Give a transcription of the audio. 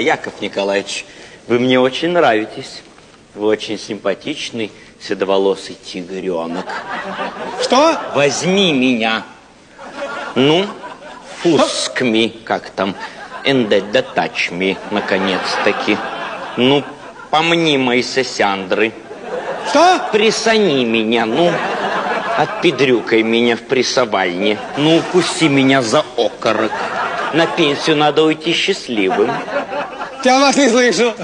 Яков Николаевич, вы мне очень нравитесь. Вы очень симпатичный, седоволосый тигренок. Что? Возьми меня. Ну, фуск ми, как там, and the touch me, наконец-таки. Ну, помни мои сосяндры. Что? Присани меня, ну, отпедрюкай меня в прессовальне. Ну, укуси меня за окорок. На пенсию надо уйти счастливым. 加班费送一收。